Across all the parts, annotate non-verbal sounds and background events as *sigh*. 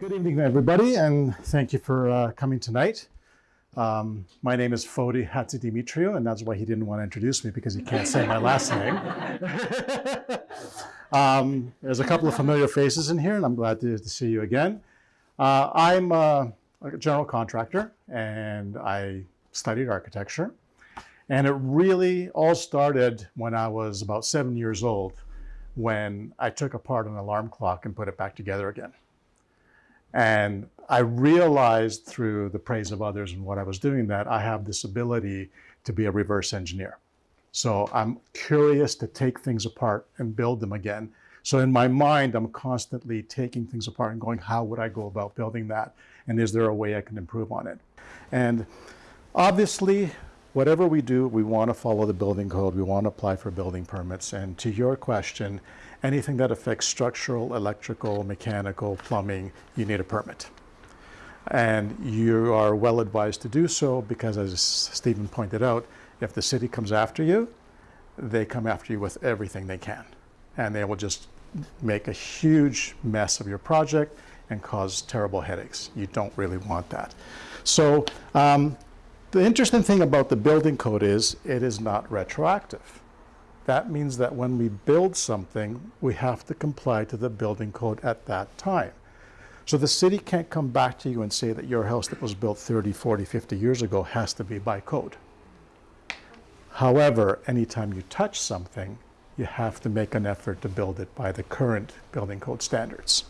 Good evening, everybody, and thank you for uh, coming tonight. Um, my name is Fodi Hatzidimitriou, and that's why he didn't want to introduce me because he can't say my last name. *laughs* um, there's a couple of familiar faces in here, and I'm glad to, to see you again. Uh, I'm a, a general contractor, and I studied architecture. And it really all started when I was about seven years old, when I took apart an alarm clock and put it back together again. And I realized through the praise of others and what I was doing that I have this ability to be a reverse engineer. So I'm curious to take things apart and build them again. So in my mind, I'm constantly taking things apart and going, how would I go about building that? And is there a way I can improve on it? And obviously, whatever we do, we want to follow the building code. We want to apply for building permits. And to your question, anything that affects structural, electrical, mechanical, plumbing, you need a permit. And you are well advised to do so because as Stephen pointed out, if the city comes after you, they come after you with everything they can. And they will just make a huge mess of your project and cause terrible headaches. You don't really want that. So um, the interesting thing about the building code is it is not retroactive. That means that when we build something, we have to comply to the building code at that time. So the city can't come back to you and say that your house that was built 30, 40, 50 years ago has to be by code. However, anytime you touch something, you have to make an effort to build it by the current building code standards.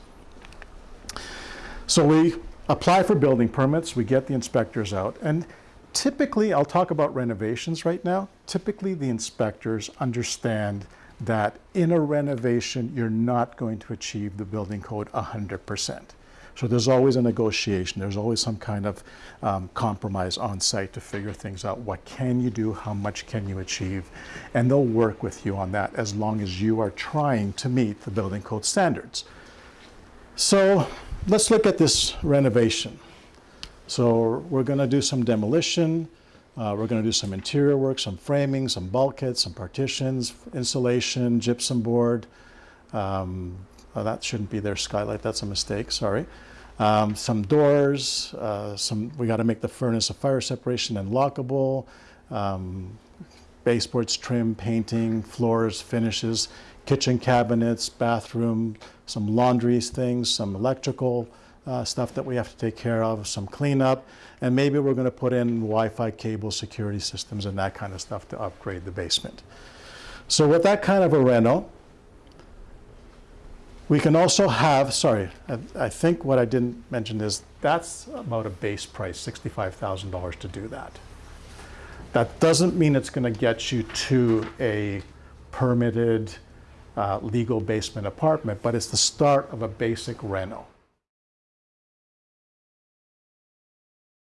So we apply for building permits, we get the inspectors out, and typically, I'll talk about renovations right now. Typically, the inspectors understand that in a renovation, you're not going to achieve the building code 100%. So there's always a negotiation. There's always some kind of um, compromise on site to figure things out. What can you do? How much can you achieve? And they'll work with you on that as long as you are trying to meet the building code standards. So let's look at this renovation. So we're going to do some demolition. Uh, we're going to do some interior work, some framing, some bulkheads, some partitions, insulation, gypsum board. Um, oh, that shouldn't be there, skylight. That's a mistake. Sorry. Um, some doors. Uh, some. We got to make the furnace a fire separation and lockable. Um, baseboards, trim, painting, floors, finishes, kitchen cabinets, bathroom, some laundry things, some electrical uh, stuff that we have to take care of, some cleanup, and maybe we're going to put in Wi-Fi cable security systems and that kind of stuff to upgrade the basement. So with that kind of a reno, we can also have, sorry, I, I think what I didn't mention is that's about a base price, $65,000 to do that. That doesn't mean it's going to get you to a permitted uh, legal basement apartment, but it's the start of a basic reno.